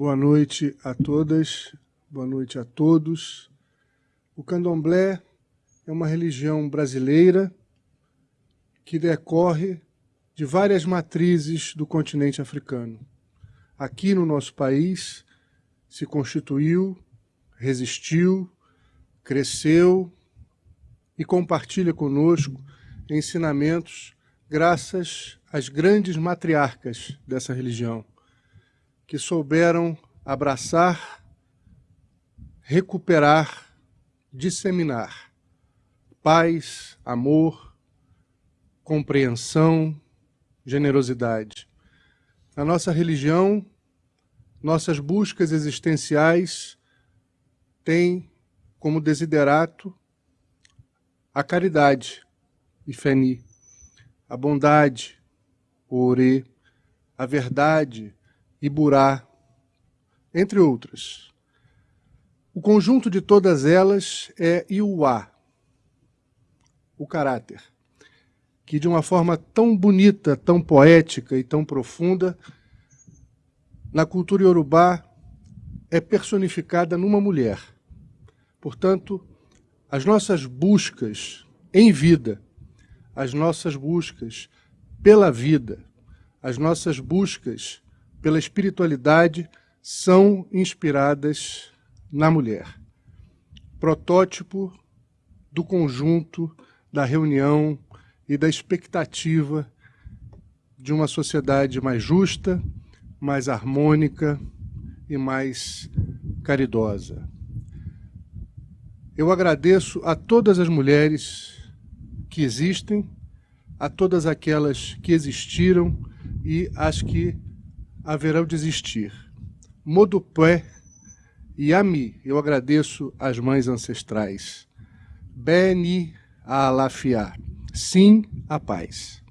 Boa noite a todas, boa noite a todos. O candomblé é uma religião brasileira que decorre de várias matrizes do continente africano. Aqui no nosso país se constituiu, resistiu, cresceu e compartilha conosco ensinamentos graças às grandes matriarcas dessa religião, que souberam abraçar, recuperar, disseminar paz, amor, compreensão, generosidade. Na nossa religião, nossas buscas existenciais têm como desiderato a caridade, Ifeni, a bondade, o Ore, a verdade, Iburá, entre outras. O conjunto de todas elas é Iuá, o caráter, que de uma forma tão bonita, tão poética e tão profunda, na cultura iorubá é personificada numa mulher. Portanto, as nossas buscas em vida, as nossas buscas pela vida, as nossas buscas pela espiritualidade são inspiradas na mulher. Protótipo do conjunto, da reunião e da expectativa de uma sociedade mais justa, mais harmônica e mais caridosa. Eu agradeço a todas as mulheres que existem, a todas aquelas que existiram e as que haverão de existir. Modupé e Ami, eu agradeço às mães ancestrais. Beni Alafia, sim a paz.